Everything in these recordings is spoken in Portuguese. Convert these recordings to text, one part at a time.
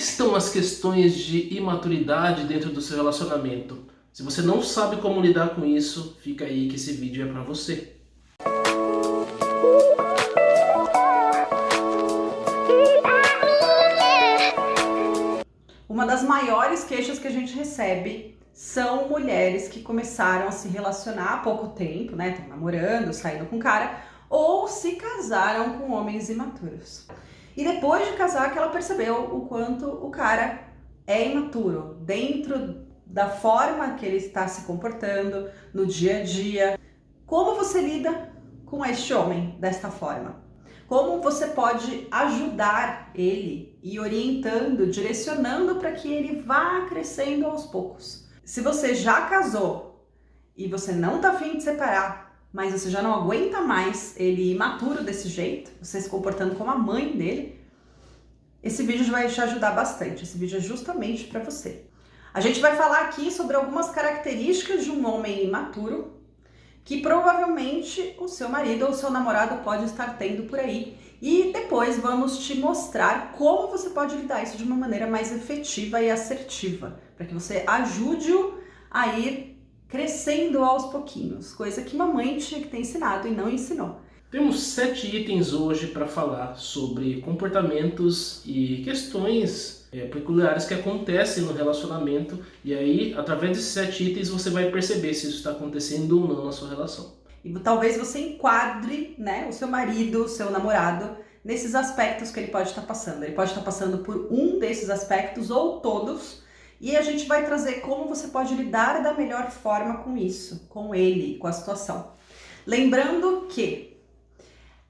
estão as questões de imaturidade dentro do seu relacionamento? Se você não sabe como lidar com isso, fica aí que esse vídeo é para você. Uma das maiores queixas que a gente recebe são mulheres que começaram a se relacionar há pouco tempo, né? Estão namorando, saindo com cara, ou se casaram com homens imaturos. E depois de casar que ela percebeu o quanto o cara é imaturo dentro da forma que ele está se comportando no dia a dia. Como você lida com este homem desta forma? Como você pode ajudar ele e orientando, direcionando para que ele vá crescendo aos poucos? Se você já casou e você não está afim de separar, mas você já não aguenta mais ele imaturo desse jeito, você se comportando como a mãe dele, esse vídeo vai te ajudar bastante. Esse vídeo é justamente para você. A gente vai falar aqui sobre algumas características de um homem imaturo que provavelmente o seu marido ou o seu namorado pode estar tendo por aí. E depois vamos te mostrar como você pode lidar isso de uma maneira mais efetiva e assertiva, para que você ajude-o a ir crescendo aos pouquinhos, coisa que mamãe tinha que ter ensinado e não ensinou. Temos sete itens hoje para falar sobre comportamentos e questões é, peculiares que acontecem no relacionamento e aí, através desses sete itens, você vai perceber se isso está acontecendo ou não na sua relação. E talvez você enquadre né, o seu marido, o seu namorado, nesses aspectos que ele pode estar passando. Ele pode estar passando por um desses aspectos ou todos, e a gente vai trazer como você pode lidar da melhor forma com isso, com ele, com a situação. Lembrando que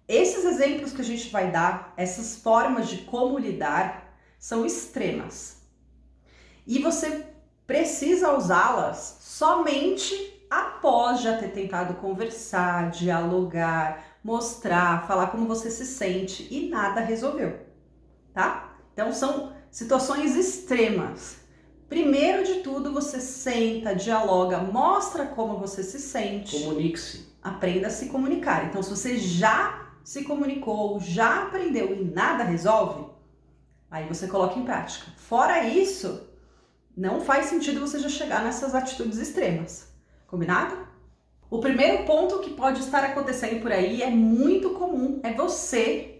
esses exemplos que a gente vai dar, essas formas de como lidar, são extremas. E você precisa usá-las somente após já ter tentado conversar, dialogar, mostrar, falar como você se sente e nada resolveu, tá? Então são situações extremas Primeiro de tudo, você senta, dialoga, mostra como você se sente. Comunique-se. Aprenda a se comunicar. Então, se você já se comunicou, já aprendeu e nada resolve, aí você coloca em prática. Fora isso, não faz sentido você já chegar nessas atitudes extremas. Combinado? O primeiro ponto que pode estar acontecendo por aí é muito comum, é você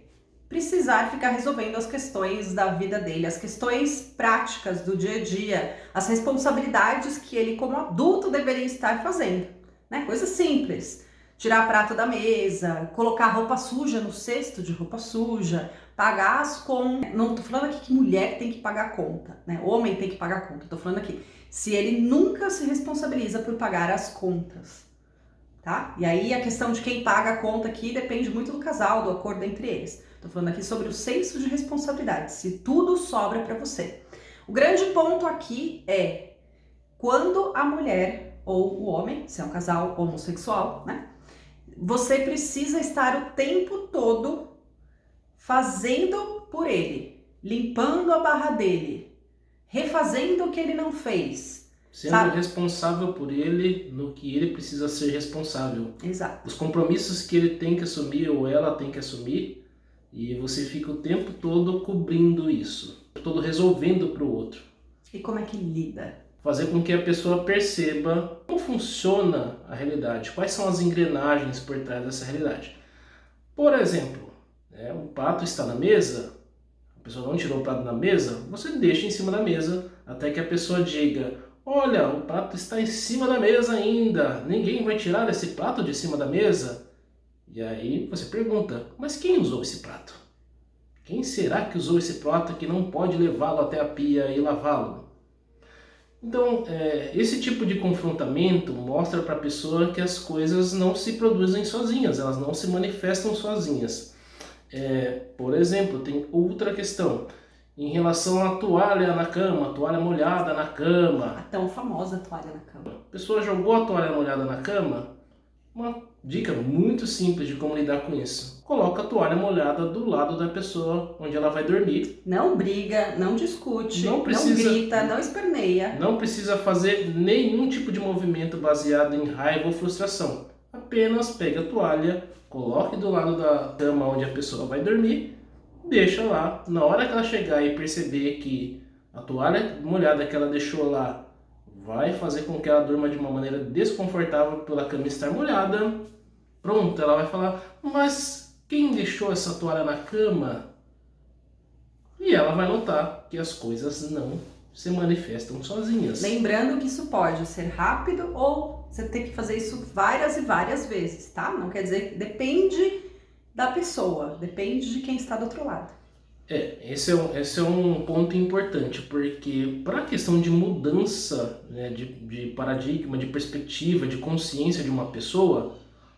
precisar ficar resolvendo as questões da vida dele, as questões práticas do dia a dia, as responsabilidades que ele como adulto deveria estar fazendo, né? Coisas simples. Tirar prato da mesa, colocar roupa suja no cesto de roupa suja, pagar as contas. Não tô falando aqui que mulher tem que pagar conta, né? Homem tem que pagar conta. Tô falando aqui se ele nunca se responsabiliza por pagar as contas, tá? E aí a questão de quem paga a conta aqui depende muito do casal, do acordo entre eles. Estou falando aqui sobre o senso de responsabilidade, se tudo sobra para você. O grande ponto aqui é quando a mulher ou o homem, se é um casal homossexual, né? Você precisa estar o tempo todo fazendo por ele, limpando a barra dele, refazendo o que ele não fez, Sendo sabe? responsável por ele no que ele precisa ser responsável. Exato. Os compromissos que ele tem que assumir ou ela tem que assumir, e você fica o tempo todo cobrindo isso, todo resolvendo para o outro. E como é que lida? Fazer com que a pessoa perceba como funciona a realidade, quais são as engrenagens por trás dessa realidade. Por exemplo, né, o prato está na mesa, a pessoa não tirou o prato da mesa, você deixa em cima da mesa até que a pessoa diga Olha, o prato está em cima da mesa ainda, ninguém vai tirar esse prato de cima da mesa? E aí você pergunta, mas quem usou esse prato? Quem será que usou esse prato que não pode levá-lo até a pia e lavá-lo? Então, é, esse tipo de confrontamento mostra para a pessoa que as coisas não se produzem sozinhas, elas não se manifestam sozinhas. É, por exemplo, tem outra questão em relação à toalha na cama, toalha molhada na cama. A tão famosa toalha na cama. A pessoa jogou a toalha molhada na cama, uma dica muito simples de como lidar com isso. Coloca a toalha molhada do lado da pessoa onde ela vai dormir. Não briga, não discute, não, precisa, não grita, não esperneia. Não precisa fazer nenhum tipo de movimento baseado em raiva ou frustração. Apenas pegue a toalha, coloque do lado da cama onde a pessoa vai dormir deixa lá. Na hora que ela chegar e perceber que a toalha molhada que ela deixou lá vai fazer com que ela durma de uma maneira desconfortável pela cama estar molhada, pronto, ela vai falar, mas quem deixou essa toalha na cama? E ela vai notar que as coisas não se manifestam sozinhas. Lembrando que isso pode ser rápido ou você tem que fazer isso várias e várias vezes, tá? Não quer dizer, depende da pessoa, depende de quem está do outro lado. É, esse é um, esse é um ponto importante, porque para a questão de mudança né, de, de paradigma, de perspectiva, de consciência de uma pessoa,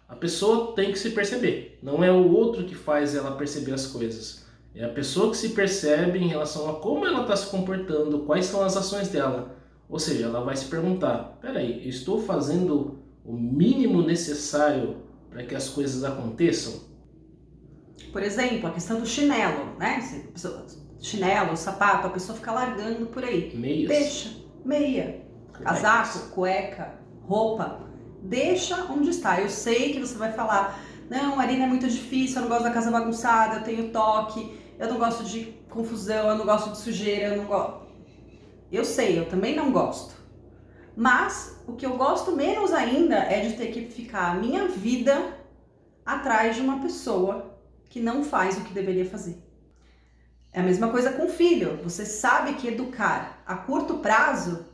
a pessoa tem que se perceber. Não é o outro que faz ela perceber as coisas. É a pessoa que se percebe em relação a como ela está se comportando, quais são as ações dela. Ou seja, ela vai se perguntar, peraí, estou fazendo o mínimo necessário para que as coisas aconteçam? Por exemplo, a questão do chinelo, né? Chinelo, sapato, a pessoa fica largando por aí. Meias. Deixa, meia, casaco, cueca, roupa. Deixa onde está. Eu sei que você vai falar, não, Marina, é muito difícil, eu não gosto da casa bagunçada, eu tenho toque, eu não gosto de confusão, eu não gosto de sujeira, eu não gosto. Eu sei, eu também não gosto. Mas o que eu gosto menos ainda é de ter que ficar a minha vida atrás de uma pessoa que não faz o que deveria fazer. É a mesma coisa com o filho. Você sabe que educar a curto prazo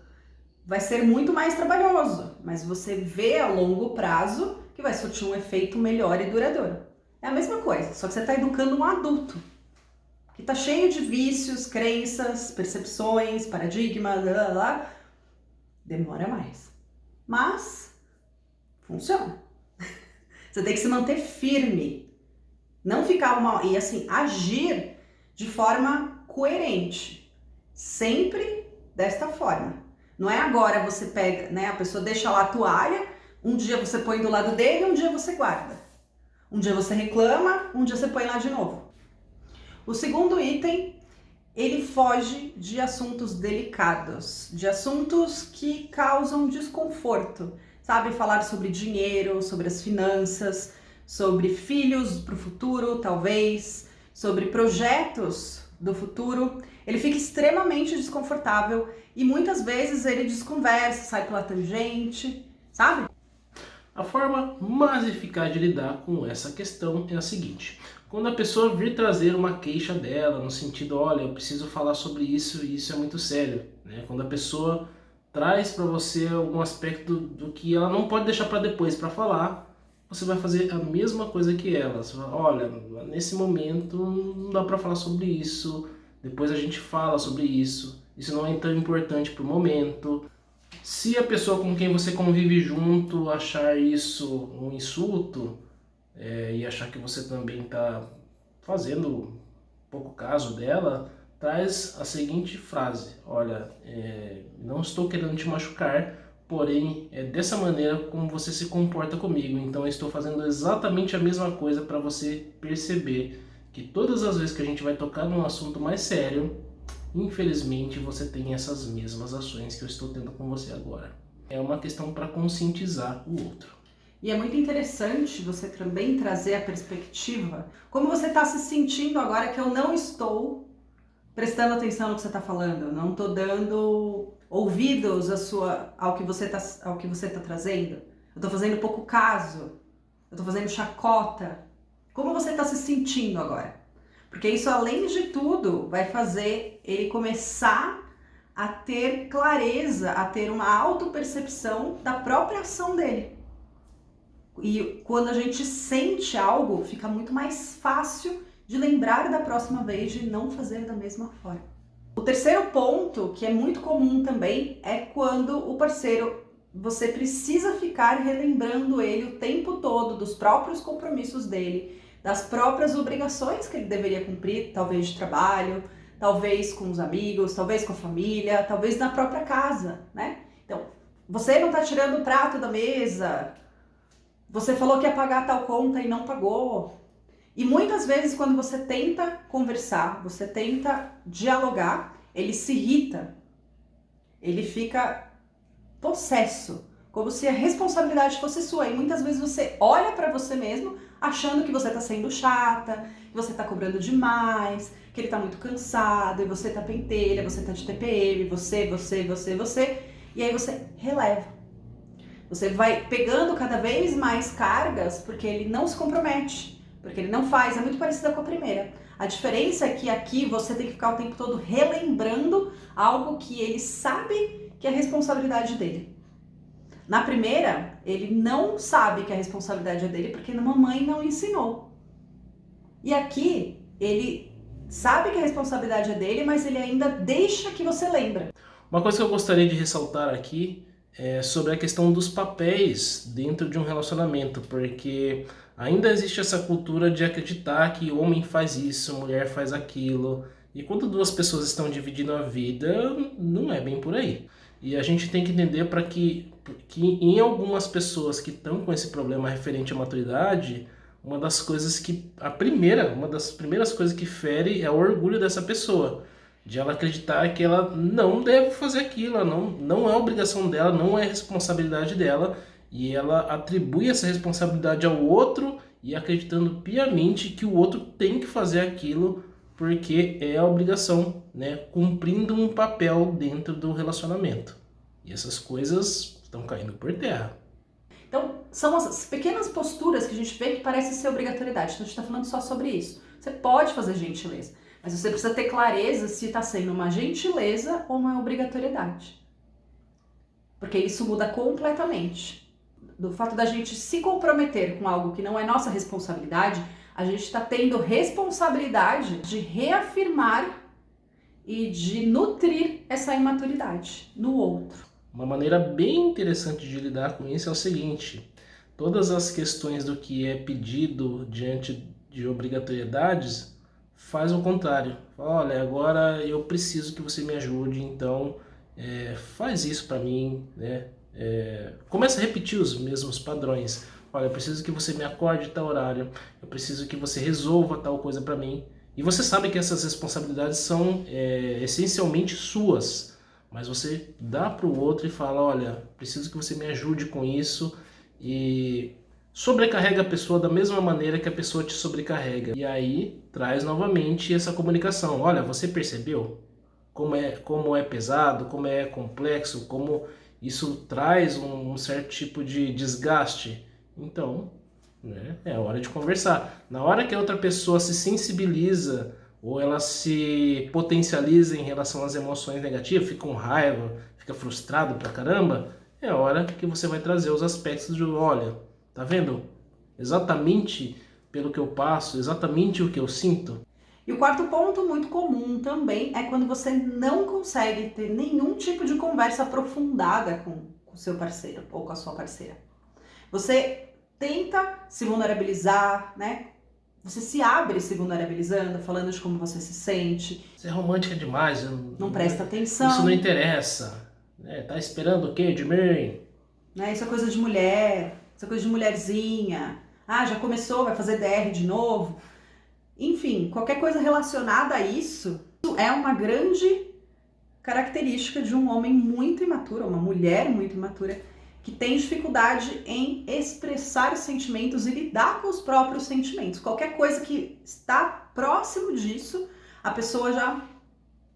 vai ser muito mais trabalhoso, mas você vê a longo prazo que vai surtir um efeito melhor e duradouro. É a mesma coisa, só que você está educando um adulto que está cheio de vícios, crenças, percepções, paradigmas, blá, blá, blá. demora mais. Mas funciona. Você tem que se manter firme não ficar uma. E assim, agir de forma coerente. Sempre desta forma. Não é agora você pega, né? A pessoa deixa lá a toalha, um dia você põe do lado dele, um dia você guarda. Um dia você reclama, um dia você põe lá de novo. O segundo item, ele foge de assuntos delicados, de assuntos que causam desconforto. Sabe, falar sobre dinheiro, sobre as finanças, sobre filhos para o futuro, talvez, sobre projetos do futuro, ele fica extremamente desconfortável e muitas vezes ele desconversa, sai pela tangente, sabe? A forma mais eficaz de lidar com essa questão é a seguinte: quando a pessoa vir trazer uma queixa dela, no sentido, olha, eu preciso falar sobre isso e isso é muito sério, né? Quando a pessoa traz para você algum aspecto do que ela não pode deixar para depois para falar, você vai fazer a mesma coisa que ela. Você vai, olha, nesse momento não dá para falar sobre isso, depois a gente fala sobre isso, isso não é tão importante para o momento. Se a pessoa com quem você convive junto achar isso um insulto é, e achar que você também está fazendo pouco caso dela, traz a seguinte frase: Olha, é, não estou querendo te machucar, porém é dessa maneira como você se comporta comigo. Então eu estou fazendo exatamente a mesma coisa para você perceber que todas as vezes que a gente vai tocar num assunto mais sério, infelizmente você tem essas mesmas ações que eu estou tendo com você agora. É uma questão para conscientizar o outro. E é muito interessante você também trazer a perspectiva, como você está se sentindo agora que eu não estou prestando atenção no que você está falando, não estou dando ouvidos a sua, ao que você está tá trazendo. Eu estou fazendo pouco caso. Eu estou fazendo chacota. Como você está se sentindo agora? Porque isso, além de tudo, vai fazer ele começar a ter clareza, a ter uma autopercepção da própria ação dele. E quando a gente sente algo, fica muito mais fácil de lembrar da próxima vez de não fazer da mesma forma. O terceiro ponto, que é muito comum também, é quando o parceiro você precisa ficar relembrando ele o tempo todo dos próprios compromissos dele, das próprias obrigações que ele deveria cumprir, talvez de trabalho, talvez com os amigos, talvez com a família, talvez na própria casa, né? Então, você não tá tirando o prato da mesa, você falou que ia pagar tal conta e não pagou, e muitas vezes, quando você tenta conversar, você tenta dialogar, ele se irrita, ele fica possesso, como se a responsabilidade fosse sua. E muitas vezes você olha para você mesmo, achando que você está sendo chata, que você está cobrando demais, que ele está muito cansado, e você está pentelha, você está de TPM, você, você, você, você, e aí você releva. Você vai pegando cada vez mais cargas porque ele não se compromete, porque ele não faz, é muito parecida com a primeira. A diferença é que aqui você tem que ficar o tempo todo relembrando algo que ele sabe que é responsabilidade dele. Na primeira, ele não sabe que a responsabilidade é dele porque a mamãe não ensinou. E aqui, ele sabe que a responsabilidade é dele, mas ele ainda deixa que você lembra. Uma coisa que eu gostaria de ressaltar aqui é sobre a questão dos papéis dentro de um relacionamento, porque ainda existe essa cultura de acreditar que homem faz isso, mulher faz aquilo, e quando duas pessoas estão dividindo a vida, não é bem por aí. E a gente tem que entender para que, que em algumas pessoas que estão com esse problema referente à maturidade, uma das coisas que a primeira, uma das primeiras coisas que fere é o orgulho dessa pessoa, de ela acreditar que ela não deve fazer aquilo, não não é obrigação dela, não é responsabilidade dela, e ela atribui essa responsabilidade ao outro e acreditando piamente que o outro tem que fazer aquilo porque é a obrigação, né, cumprindo um papel dentro do relacionamento. E essas coisas estão caindo por terra. Então, são as pequenas posturas que a gente vê que parecem ser obrigatoriedade. Então, a gente está falando só sobre isso. Você pode fazer gentileza, mas você precisa ter clareza se está sendo uma gentileza ou uma obrigatoriedade. Porque isso muda completamente. Do fato da gente se comprometer com algo que não é nossa responsabilidade, a gente está tendo responsabilidade de reafirmar e de nutrir essa imaturidade no outro. Uma maneira bem interessante de lidar com isso é o seguinte: todas as questões do que é pedido diante de obrigatoriedades, faz o contrário. Olha, agora eu preciso que você me ajude, então é, faz isso para mim, né? É, começa a repetir os mesmos padrões. Olha, eu preciso que você me acorde tal horário, eu preciso que você resolva tal coisa para mim. E você sabe que essas responsabilidades são é, essencialmente suas, mas você dá para o outro e fala, olha, preciso que você me ajude com isso e sobrecarrega a pessoa da mesma maneira que a pessoa te sobrecarrega. E aí traz novamente essa comunicação. Olha, você percebeu como é, como é pesado, como é complexo, como isso traz um, um certo tipo de desgaste? Então, né, é hora de conversar. Na hora que a outra pessoa se sensibiliza ou ela se potencializa em relação às emoções negativas, fica com raiva, fica frustrado pra caramba, é hora que você vai trazer os aspectos de, olha, tá vendo? Exatamente pelo que eu passo, exatamente o que eu sinto. E o quarto ponto muito comum também é quando você não consegue ter nenhum tipo de conversa aprofundada com o seu parceiro ou com a sua parceira. Você tenta se vulnerabilizar, né? Você se abre se vulnerabilizando, falando de como você se sente. Você é romântica demais. Não, não presta atenção. Isso não interessa. É, tá esperando o quê de mim? Né? Isso é coisa de mulher, isso é coisa de mulherzinha. Ah, já começou, vai fazer DR de novo. Enfim, qualquer coisa relacionada a isso é uma grande característica de um homem muito imaturo, uma mulher muito imatura que tem dificuldade em expressar sentimentos e lidar com os próprios sentimentos. Qualquer coisa que está próximo disso, a pessoa já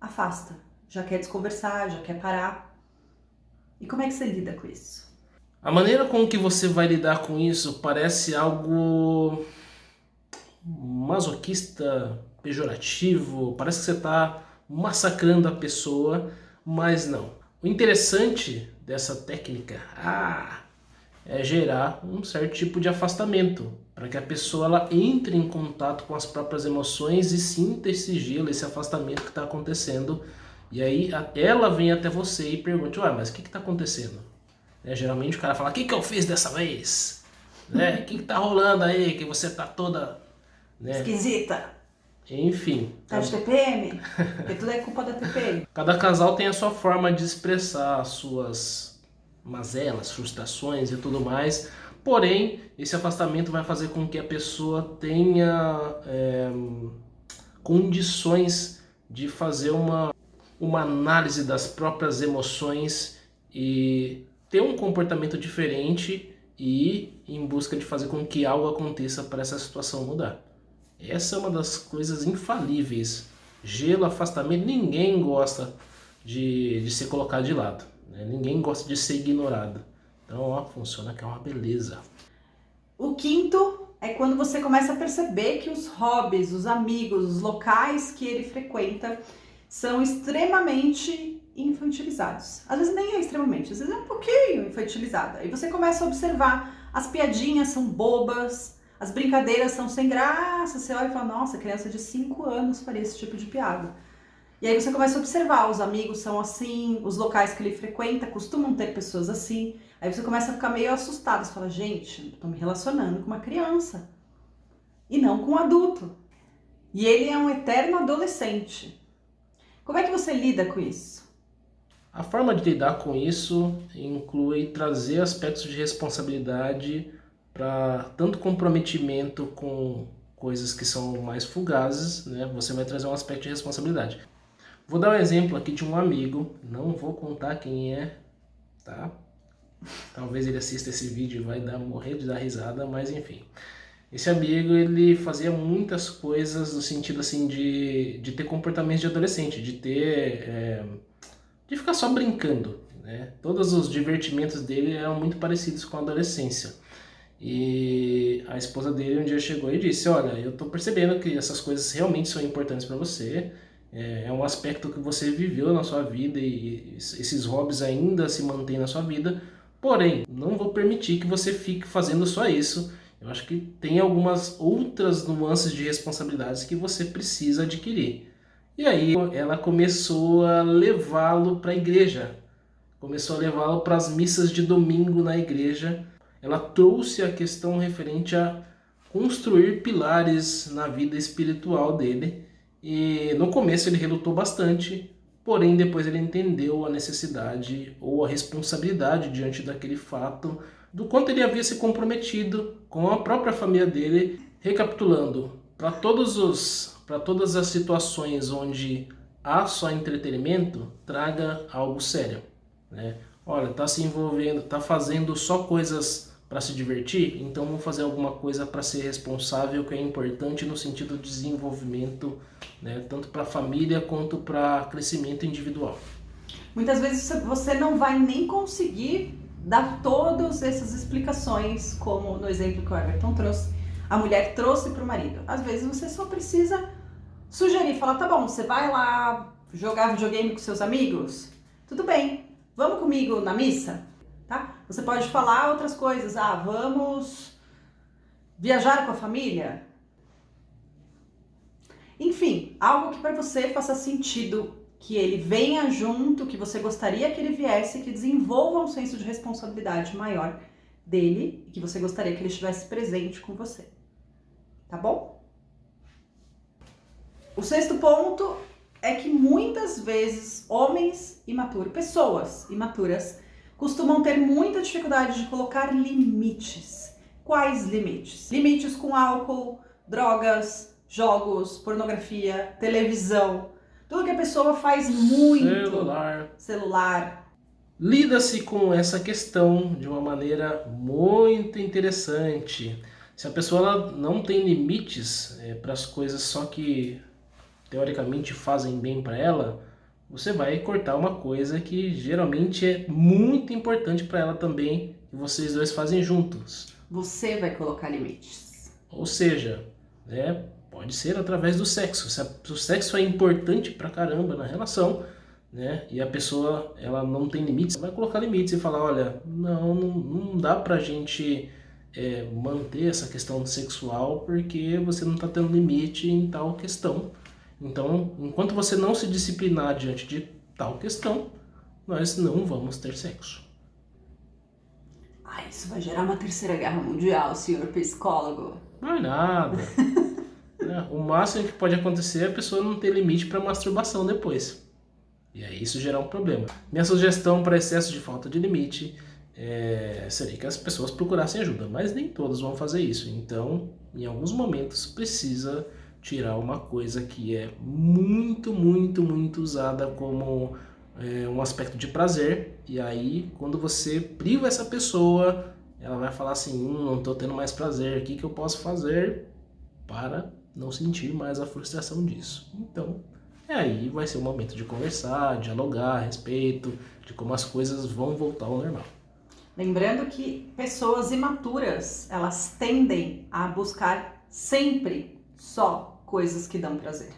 afasta, já quer desconversar, já quer parar. E como é que você lida com isso? A maneira com que você vai lidar com isso parece algo masoquista, pejorativo, parece que você está massacrando a pessoa, mas não. O interessante dessa técnica ah, é gerar um certo tipo de afastamento, para que a pessoa ela entre em contato com as próprias emoções e sinta esse gelo, esse afastamento que está acontecendo. E aí ela vem até você e pergunta, ué, mas o que está acontecendo? É, geralmente o cara fala, o que, que eu fiz dessa vez? Né? O que, que tá rolando aí que você tá toda... Né? Esquisita. Enfim. Tá de TPM? Porque tudo é culpa da TPM. Cada casal tem a sua forma de expressar as suas mazelas, frustrações e tudo mais. Porém, esse afastamento vai fazer com que a pessoa tenha é, condições de fazer uma, uma análise das próprias emoções e ter um comportamento diferente e em busca de fazer com que algo aconteça para essa situação mudar. Essa é uma das coisas infalíveis. Gelo, afastamento, ninguém gosta de, de ser colocado de lado. Né? Ninguém gosta de ser ignorado. Então, ó, funciona que é uma beleza. O quinto é quando você começa a perceber que os hobbies, os amigos, os locais que ele frequenta são extremamente infantilizados. Às vezes nem é extremamente, às vezes é um pouquinho infantilizado. Aí você começa a observar, as piadinhas são bobas, as brincadeiras são sem graça, você olha e fala, nossa, criança de 5 anos faria esse tipo de piada. E aí você começa a observar, os amigos são assim, os locais que ele frequenta costumam ter pessoas assim. Aí você começa a ficar meio assustado, você fala, gente, estou me relacionando com uma criança e não com um adulto. E ele é um eterno adolescente. Como é que você lida com isso? A forma de lidar com isso inclui trazer aspectos de responsabilidade para tanto comprometimento com coisas que são mais fugazes, né? Você vai trazer um aspecto de responsabilidade. Vou dar um exemplo aqui de um amigo, não vou contar quem é, tá? Talvez ele assista esse vídeo e vai dar, morrer de dar risada, mas enfim. Esse amigo, ele fazia muitas coisas no sentido assim de, de ter comportamentos de adolescente, de ter... É, de ficar só brincando, né? Todos os divertimentos dele eram muito parecidos com a adolescência. E a esposa dele um dia chegou e disse, olha, eu tô percebendo que essas coisas realmente são importantes para você, é, é um aspecto que você viveu na sua vida e esses hobbies ainda se mantêm na sua vida, porém, não vou permitir que você fique fazendo só isso, eu acho que tem algumas outras nuances de responsabilidades que você precisa adquirir. E aí ela começou a levá-lo para a igreja, começou a levá-lo para as missas de domingo na igreja, ela trouxe a questão referente a construir pilares na vida espiritual dele. E no começo ele relutou bastante, porém depois ele entendeu a necessidade ou a responsabilidade diante daquele fato do quanto ele havia se comprometido com a própria família dele, recapitulando, para todos os para todas as situações onde há só entretenimento, traga algo sério, né? Olha, tá se envolvendo, tá fazendo só coisas para se divertir, então vamos fazer alguma coisa para ser responsável, que é importante no sentido de desenvolvimento, né, tanto para a família quanto para crescimento individual. Muitas vezes você não vai nem conseguir dar todas essas explicações, como no exemplo que o Everton trouxe, a mulher trouxe para o marido. Às vezes você só precisa sugerir, falar, tá bom, você vai lá jogar videogame com seus amigos? Tudo bem, vamos comigo na missa? Você pode falar outras coisas, ah, vamos viajar com a família? Enfim, algo que para você faça sentido, que ele venha junto, que você gostaria que ele viesse, que desenvolva um senso de responsabilidade maior dele, e que você gostaria que ele estivesse presente com você. Tá bom? O sexto ponto é que muitas vezes homens imaturos, pessoas imaturas, costumam ter muita dificuldade de colocar limites. Quais limites? Limites com álcool, drogas, jogos, pornografia, televisão, tudo que a pessoa faz muito. Celular. Celular. Lida-se com essa questão de uma maneira muito interessante. Se a pessoa não tem limites é, para as coisas só que teoricamente fazem bem para ela, você vai cortar uma coisa que geralmente é muito importante para ela também, e vocês dois fazem juntos. Você vai colocar limites. Ou seja, né, pode ser através do sexo. Se, a, se o sexo é importante pra caramba na relação, né, e a pessoa ela não tem limites, vai colocar limites e falar, olha, não, não, não dá pra gente é, manter essa questão sexual porque você não está tendo limite em tal questão. Então, enquanto você não se disciplinar diante de tal questão, nós não vamos ter sexo. Ah, isso vai gerar uma terceira guerra mundial, senhor psicólogo. Não é nada. é, o máximo que pode acontecer é a pessoa não ter limite para masturbação depois. E aí isso gerar um problema. Minha sugestão para excesso de falta de limite é, seria que as pessoas procurassem ajuda, mas nem todos vão fazer isso. Então, em alguns momentos, precisa tirar uma coisa que é muito, muito, muito usada como é, um aspecto de prazer. E aí, quando você priva essa pessoa, ela vai falar assim, hum, não estou tendo mais prazer, o que, que eu posso fazer para não sentir mais a frustração disso? Então, é aí vai ser o momento de conversar, dialogar a respeito de como as coisas vão voltar ao normal. Lembrando que pessoas imaturas, elas tendem a buscar sempre só coisas que dão prazer.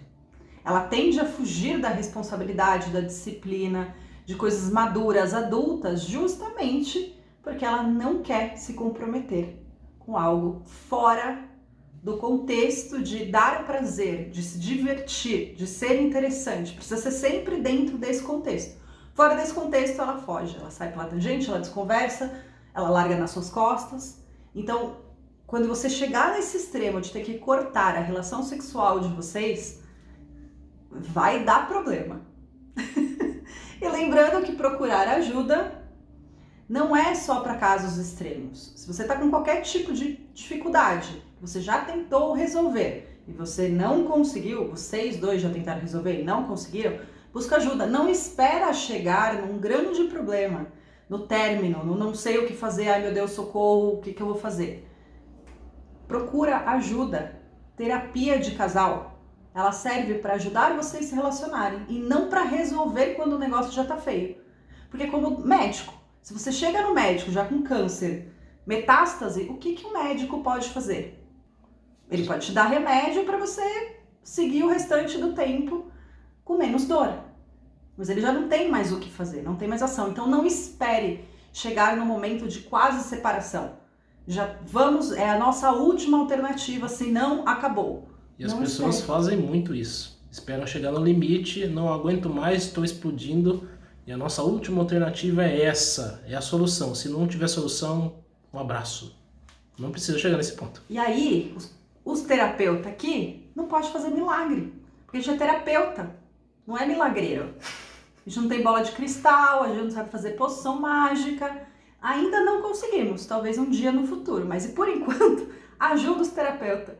Ela tende a fugir da responsabilidade, da disciplina, de coisas maduras, adultas, justamente porque ela não quer se comprometer com algo fora do contexto de dar prazer, de se divertir, de ser interessante. Precisa ser sempre dentro desse contexto. Fora desse contexto, ela foge, ela sai pela tangente, ela desconversa, ela larga nas suas costas. Então, quando você chegar nesse extremo de ter que cortar a relação sexual de vocês, vai dar problema. e lembrando que procurar ajuda não é só para casos extremos. Se você está com qualquer tipo de dificuldade, você já tentou resolver e você não conseguiu, vocês dois já tentaram resolver e não conseguiram, busca ajuda. Não espera chegar num grande problema, no término, no não sei o que fazer, ai meu Deus, socorro, o que, que eu vou fazer? Procura ajuda. Terapia de casal. Ela serve para ajudar vocês se relacionarem e não para resolver quando o negócio já tá feio. Porque como médico, se você chega no médico já com câncer, metástase, o que, que o médico pode fazer? Ele pode te dar remédio para você seguir o restante do tempo com menos dor. Mas ele já não tem mais o que fazer, não tem mais ação. Então não espere chegar no momento de quase separação. Já vamos, é a nossa última alternativa, senão acabou. E as não pessoas espere. fazem muito isso. Esperam chegar no limite, não aguento mais, estou explodindo, e a nossa última alternativa é essa, é a solução. Se não tiver solução, um abraço. Não precisa chegar nesse ponto. E aí, os, os terapeutas aqui não pode fazer milagre, porque a gente é terapeuta, não é milagreiro. A gente não tem bola de cristal, a gente não sabe fazer poção mágica. Ainda não conseguimos, talvez um dia no futuro, mas e por enquanto, ajuda os terapeutas.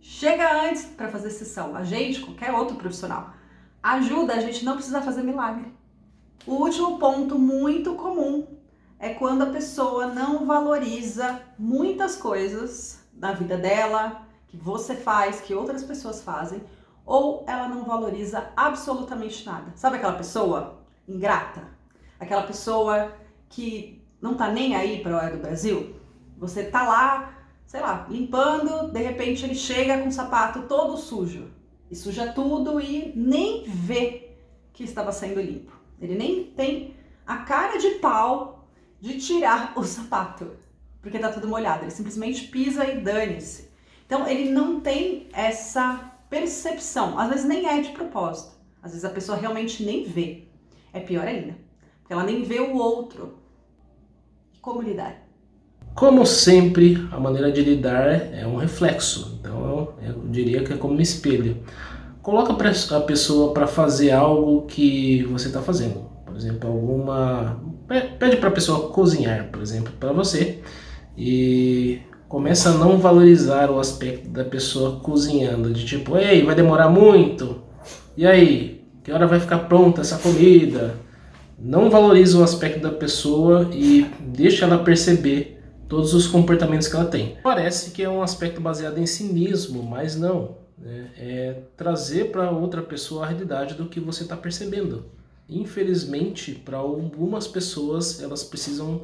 Chega antes para fazer sessão, a gente, qualquer outro profissional, ajuda a gente não precisa fazer milagre. O último ponto muito comum é quando a pessoa não valoriza muitas coisas da vida dela, que você faz, que outras pessoas fazem, ou ela não valoriza absolutamente nada. Sabe aquela pessoa ingrata? Aquela pessoa que não tá nem aí para a hora do Brasil? Você tá lá, sei lá, limpando, de repente ele chega com o sapato todo sujo. E suja tudo e nem vê que estava sendo limpo. Ele nem tem a cara de pau de tirar o sapato, porque tá tudo molhado. Ele simplesmente pisa e dane-se. Então ele não tem essa percepção. Às vezes nem é de propósito. Às vezes a pessoa realmente nem vê. É pior ainda, porque ela nem vê o outro. Como lidar? Como sempre, a maneira de lidar é um reflexo. Então eu, eu diria que é como um espelho. Coloca a pessoa para fazer algo que você está fazendo. Por exemplo, alguma... Pede para a pessoa cozinhar, por exemplo, para você. E começa a não valorizar o aspecto da pessoa cozinhando. De tipo, ei, vai demorar muito? E aí, que hora vai ficar pronta essa comida? Não valoriza o aspecto da pessoa e deixa ela perceber todos os comportamentos que ela tem. Parece que é um aspecto baseado em cinismo, mas não né, é trazer para outra pessoa a realidade do que você está percebendo. Infelizmente, para algumas pessoas, elas precisam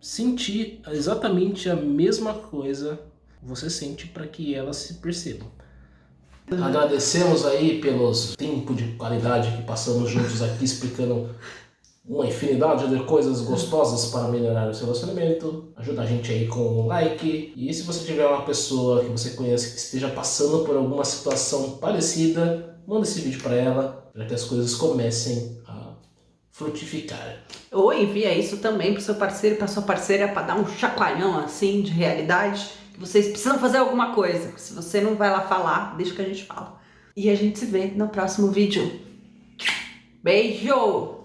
sentir exatamente a mesma coisa que você sente para que elas se percebam. Agradecemos aí pelos tempo de qualidade que passamos juntos aqui explicando uma infinidade de coisas gostosas para melhorar o seu relacionamento. Ajuda a gente aí com um like. E se você tiver uma pessoa que você conhece que esteja passando por alguma situação parecida, manda esse vídeo para ela, para que as coisas comecem a frutificar. Ou envia isso também para seu parceiro, para sua parceira, para dar um chacoalhão assim de realidade. Que vocês precisam fazer alguma coisa. Se você não vai lá falar, deixa que a gente fala. E a gente se vê no próximo vídeo. Beijo!